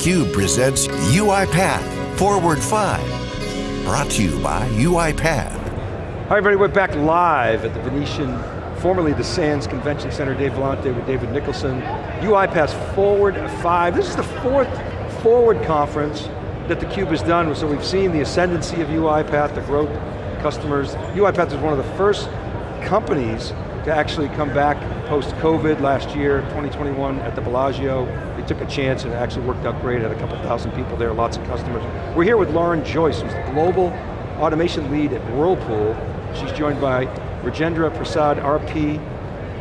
theCUBE presents UiPath Forward 5. Brought to you by UiPath. Hi everybody, we're back live at the Venetian, formerly the Sands Convention Center, Dave Vellante with David Nicholson. UiPath Forward 5. This is the fourth Forward conference that theCUBE has done, so we've seen the ascendancy of UiPath, the growth, customers. UiPath is one of the first companies to actually come back post-COVID last year, 2021 at the Bellagio. They took a chance and it actually worked out great, had a couple thousand people there, lots of customers. We're here with Lauren Joyce, who's the Global Automation Lead at Whirlpool. She's joined by Rajendra Prasad, RP,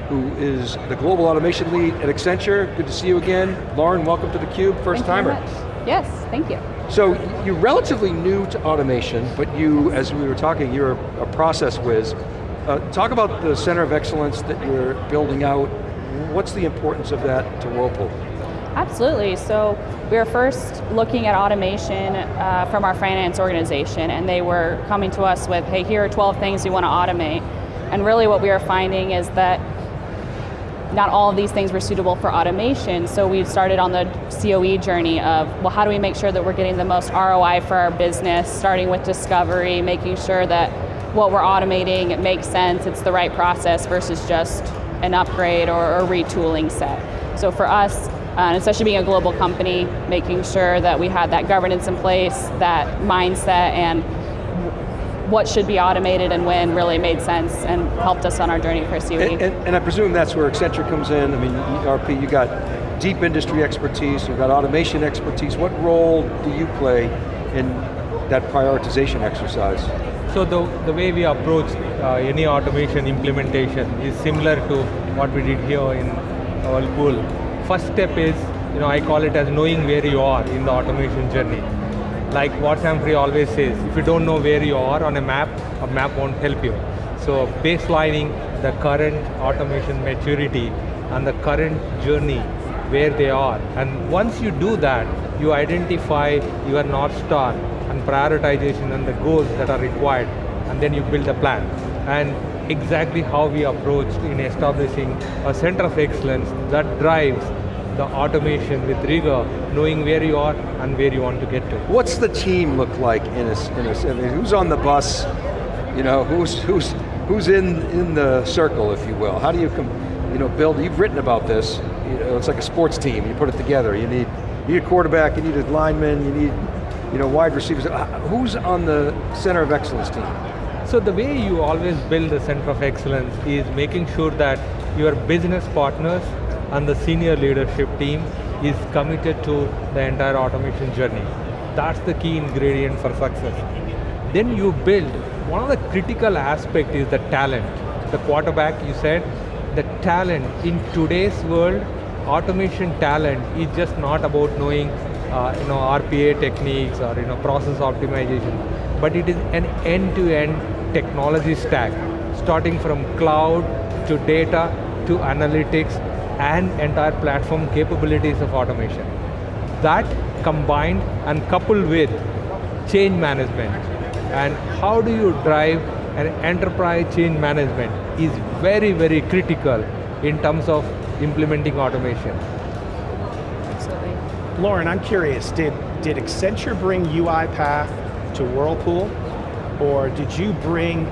who is the Global Automation Lead at Accenture. Good to see you again. Lauren, welcome to theCUBE, first thank timer. Yes, thank you. So you're relatively new to automation, but you, as we were talking, you're a, a process whiz. Uh, talk about the Center of Excellence that you're building out. What's the importance of that to Whirlpool? Absolutely, so we were first looking at automation uh, from our finance organization and they were coming to us with, hey, here are 12 things we want to automate. And really what we are finding is that not all of these things were suitable for automation, so we've started on the COE journey of, well, how do we make sure that we're getting the most ROI for our business, starting with discovery, making sure that what we're automating, it makes sense, it's the right process versus just an upgrade or a retooling set. So for us, uh, especially being a global company, making sure that we had that governance in place, that mindset, and what should be automated and when really made sense and helped us on our journey for COE. And, and, and I presume that's where Accenture comes in. I mean, RP, you got deep industry expertise, you've got automation expertise. What role do you play in that prioritization exercise? So the, the way we approach uh, any automation implementation is similar to what we did here in Whirlpool. First step is, you know, I call it as knowing where you are in the automation journey. Like what Sam Free always says, if you don't know where you are on a map, a map won't help you. So baselining the current automation maturity and the current journey where they are. And once you do that, you identify your North Star prioritization and the goals that are required, and then you build a plan. And exactly how we approached in establishing a center of excellence that drives the automation with rigor, knowing where you are and where you want to get to. What's the team look like in a, in a I mean, who's on the bus? You know, who's, who's, who's in, in the circle, if you will? How do you, you know, build, you've written about this, you know, it's like a sports team, you put it together, you need, you need a quarterback, you need a lineman, you need you know, wide receivers. Uh, who's on the center of excellence team? So the way you always build the center of excellence is making sure that your business partners and the senior leadership team is committed to the entire automation journey. That's the key ingredient for success. Then you build, one of the critical aspect is the talent. The quarterback, you said, the talent in today's world, automation talent is just not about knowing uh, you know, RPA techniques or you know, process optimization, but it is an end-to-end -end technology stack, starting from cloud to data to analytics and entire platform capabilities of automation. That combined and coupled with change management and how do you drive an enterprise change management is very, very critical in terms of implementing automation. Lauren, I'm curious, did, did Accenture bring UiPath to Whirlpool? Or did you bring,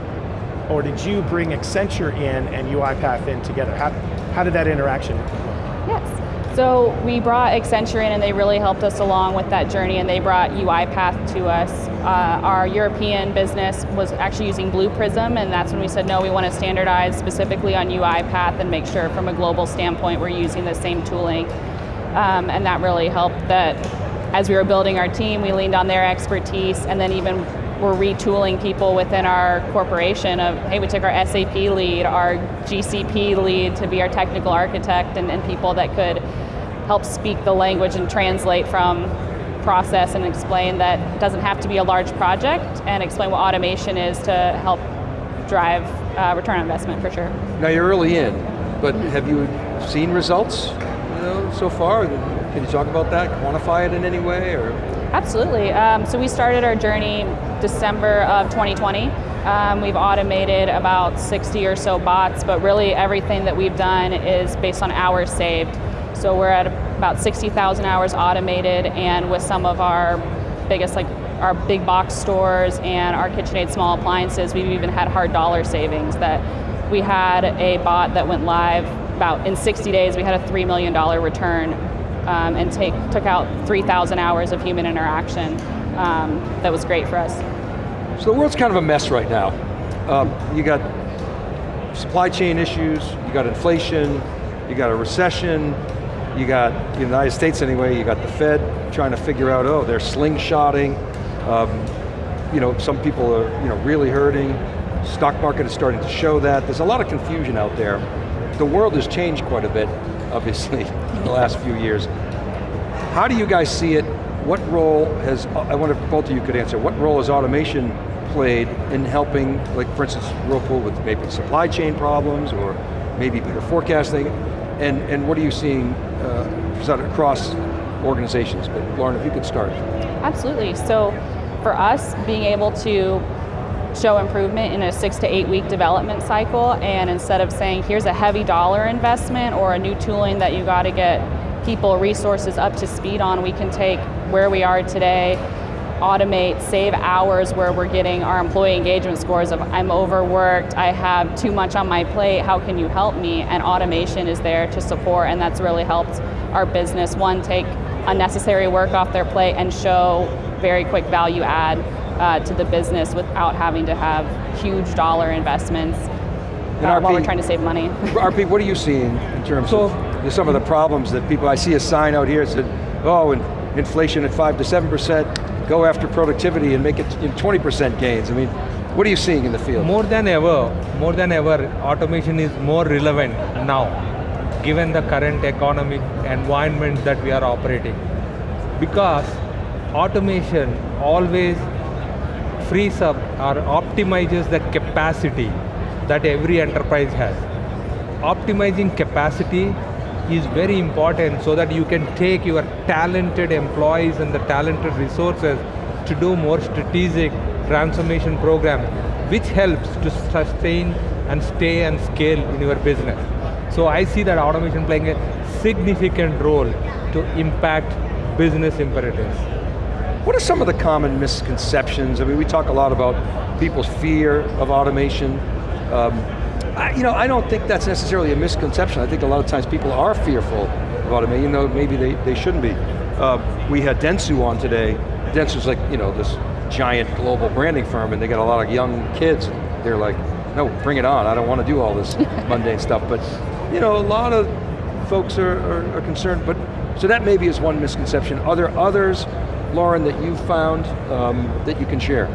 or did you bring Accenture in and UiPath in together? How, how did that interaction Yes. So we brought Accenture in and they really helped us along with that journey and they brought UiPath to us. Uh, our European business was actually using Blue Prism and that's when we said, no, we want to standardize specifically on UiPath and make sure from a global standpoint we're using the same tooling um, and that really helped that as we were building our team, we leaned on their expertise and then even we're retooling people within our corporation of, hey, we took our SAP lead, our GCP lead to be our technical architect and, and people that could help speak the language and translate from process and explain that it doesn't have to be a large project and explain what automation is to help drive uh, return on investment for sure. Now you're early in, but have you seen results? So far? Can you talk about that, quantify it in any way? or? Absolutely, um, so we started our journey December of 2020. Um, we've automated about 60 or so bots, but really everything that we've done is based on hours saved. So we're at about 60,000 hours automated, and with some of our biggest, like our big box stores and our KitchenAid small appliances, we've even had hard dollar savings that we had a bot that went live about in 60 days, we had a $3 million return um, and take, took out 3,000 hours of human interaction. Um, that was great for us. So the world's kind of a mess right now. Um, you got supply chain issues, you got inflation, you got a recession, you got, in the United States anyway, you got the Fed trying to figure out, oh, they're slingshotting. Um, you know, some people are you know, really hurting. Stock market is starting to show that. There's a lot of confusion out there. The world has changed quite a bit, obviously, in the last few years. How do you guys see it? What role has, I wonder if both of you could answer, what role has automation played in helping, like for instance, Whirlpool with maybe supply chain problems or maybe better forecasting, and, and what are you seeing uh, across organizations? But Lauren, if you could start. Absolutely, so for us, being able to show improvement in a six to eight week development cycle and instead of saying here's a heavy dollar investment or a new tooling that you got to get people resources up to speed on we can take where we are today automate save hours where we're getting our employee engagement scores of i'm overworked i have too much on my plate how can you help me? And automation is there to support and that's really helped our business one take unnecessary work off their plate and show very quick value add uh, to the business without having to have huge dollar investments uh, RP, while we're trying to save money. RP, what are you seeing in terms so, of some of the problems that people, I see a sign out here that said, oh, and inflation at five to 7%, go after productivity and make it 20% gains. I mean, what are you seeing in the field? More than ever, more than ever, automation is more relevant now, given the current economic environment that we are operating. Because automation always frees up or optimizes the capacity that every enterprise has. Optimizing capacity is very important so that you can take your talented employees and the talented resources to do more strategic transformation program, which helps to sustain and stay and scale in your business. So I see that automation playing a significant role to impact business imperatives. What are some of the common misconceptions? I mean, we talk a lot about people's fear of automation. Um, I, you know, I don't think that's necessarily a misconception. I think a lot of times people are fearful of automation, even though maybe they, they shouldn't be. Uh, we had Dentsu on today. Dentsu's like, you know, this giant global branding firm and they got a lot of young kids. They're like, no, bring it on. I don't want to do all this mundane stuff. But, you know, a lot of folks are, are, are concerned, but so that maybe is one misconception. Are there others Lauren, that you found um, that you can share?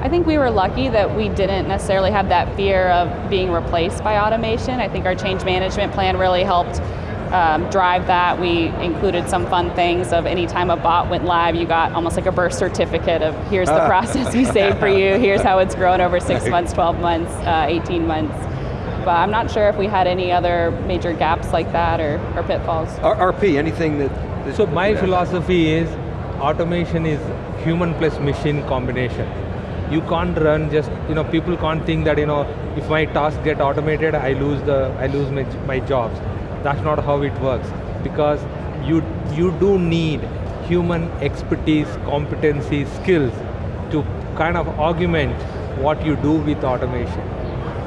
I think we were lucky that we didn't necessarily have that fear of being replaced by automation. I think our change management plan really helped um, drive that. We included some fun things of anytime a bot went live, you got almost like a birth certificate of here's the process we saved for you, here's how it's grown over six months, 12 months, uh, 18 months. But I'm not sure if we had any other major gaps like that or, or pitfalls. R RP, anything that... that so my philosophy is automation is human plus machine combination. You can't run just, you know, people can't think that, you know, if my tasks get automated, I lose the, I lose my, my jobs. That's not how it works. Because you, you do need human expertise, competency, skills to kind of augment what you do with automation.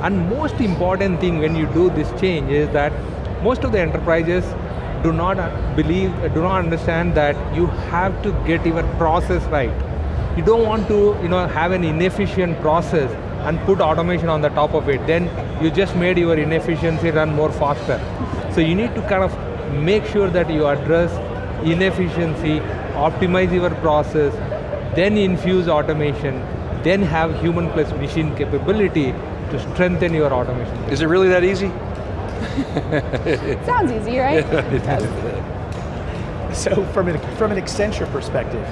And most important thing when you do this change is that most of the enterprises do not believe, do not understand that you have to get your process right. You don't want to you know, have an inefficient process and put automation on the top of it. Then you just made your inefficiency run more faster. So you need to kind of make sure that you address inefficiency, optimize your process, then infuse automation, then have human plus machine capability to strengthen your automation. Is it really that easy? Sounds easy, right? so from an, from an Accenture perspective,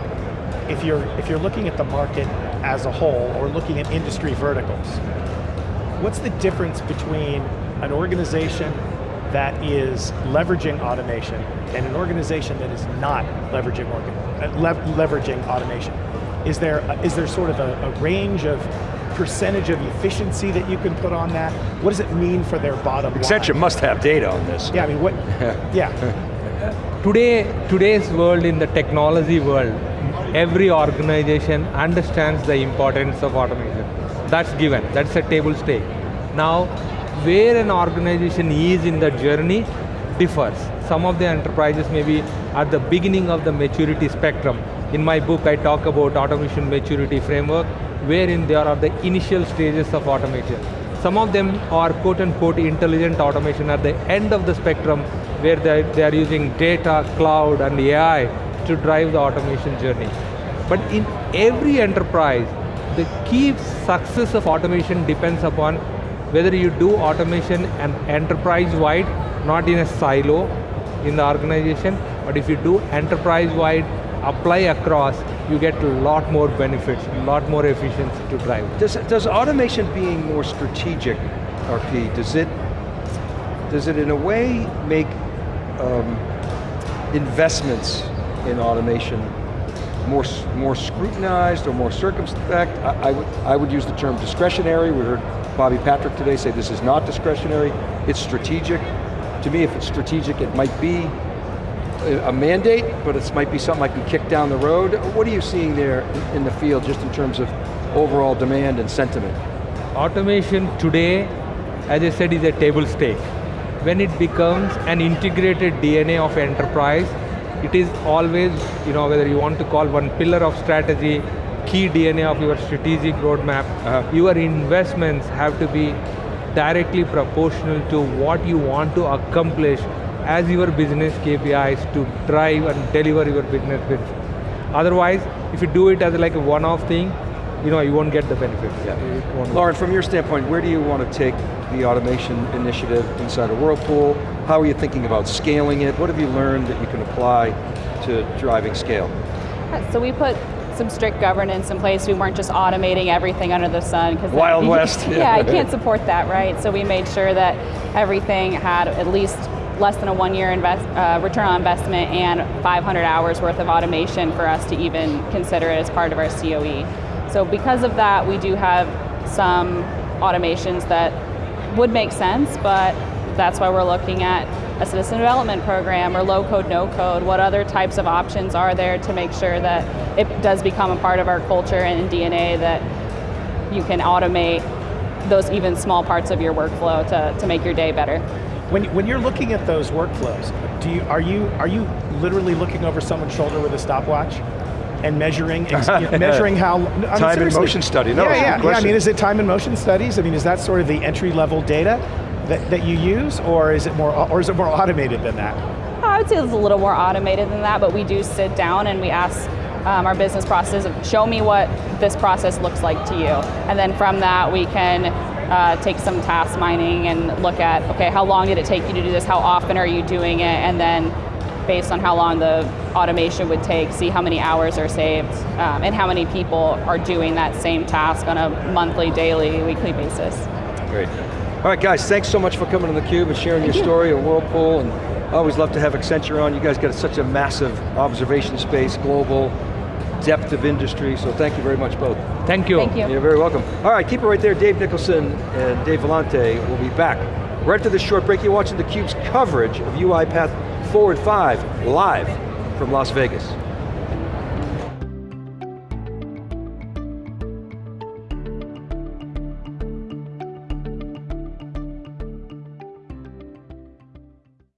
if you're, if you're looking at the market as a whole or looking at industry verticals, what's the difference between an organization that is leveraging automation and an organization that is not leveraging, uh, le leveraging automation? Is there, is there sort of a, a range of percentage of efficiency that you can put on that? What does it mean for their bottom Accenture line? must have data on this. Yeah, I mean, what, yeah. today, today's world in the technology world, every organization understands the importance of automation. That's given, that's a table stake. Now, where an organization is in the journey differs. Some of the enterprises may be at the beginning of the maturity spectrum. In my book, I talk about automation maturity framework, wherein there are the initial stages of automation. Some of them are quote unquote intelligent automation at the end of the spectrum where they, they are using data, cloud and AI to drive the automation journey. But in every enterprise, the key success of automation depends upon whether you do automation and enterprise-wide, not in a silo in the organization, but if you do enterprise-wide, apply across, you get a lot more benefits, a lot more efficiency to drive. Does, does automation being more strategic, RP, does it, does it in a way make um, investments in automation more, more scrutinized or more circumspect? I, I, would, I would use the term discretionary. We heard Bobby Patrick today say this is not discretionary, it's strategic. To me, if it's strategic, it might be a mandate, but it might be something I can kick down the road. What are you seeing there in the field just in terms of overall demand and sentiment? Automation today, as I said, is a table stake. When it becomes an integrated DNA of enterprise, it is always, you know, whether you want to call one pillar of strategy, key DNA of your strategic roadmap, uh -huh. your investments have to be directly proportional to what you want to accomplish as your business KPIs to drive and deliver your business benefits. Otherwise, if you do it as like a one-off thing, you know, you won't get the benefits. Yeah. Lauren, from your standpoint, where do you want to take the automation initiative inside of Whirlpool? How are you thinking about scaling it? What have you learned that you can apply to driving scale? Uh, so we put some strict governance in place. We weren't just automating everything under the sun. Wild that, West. yeah, I can't support that, right? So we made sure that everything had at least less than a one year invest, uh, return on investment and 500 hours worth of automation for us to even consider it as part of our COE. So because of that, we do have some automations that would make sense, but that's why we're looking at a citizen development program or low code, no code. What other types of options are there to make sure that it does become a part of our culture and DNA that you can automate those even small parts of your workflow to, to make your day better. When, when you're looking at those workflows, do you, are, you, are you literally looking over someone's shoulder with a stopwatch? and measuring, measuring how I mean, time and motion study. No, yeah, yeah, yeah. I mean, is it time and motion studies? I mean, is that sort of the entry level data that, that you use, or is it more, or is it more automated than that? I would say it's a little more automated than that, but we do sit down and we ask um, our business process, show me what this process looks like to you. And then from that we can uh, take some task mining and look at, okay, how long did it take you to do this? How often are you doing it? And then based on how long the automation would take, see how many hours are saved um, and how many people are doing that same task on a monthly, daily, weekly basis. Great. All right guys, thanks so much for coming to theCUBE and sharing Thank your you. story of Whirlpool. And I always love to have Accenture on. You guys got such a massive observation space, global, depth of industry, so thank you very much both. Thank you. Thank you. You're very welcome. All right, keep it right there. Dave Nicholson and Dave Vellante will be back. Right after this short break, you're watching theCUBE's coverage of UiPath Forward 5 live from Las Vegas.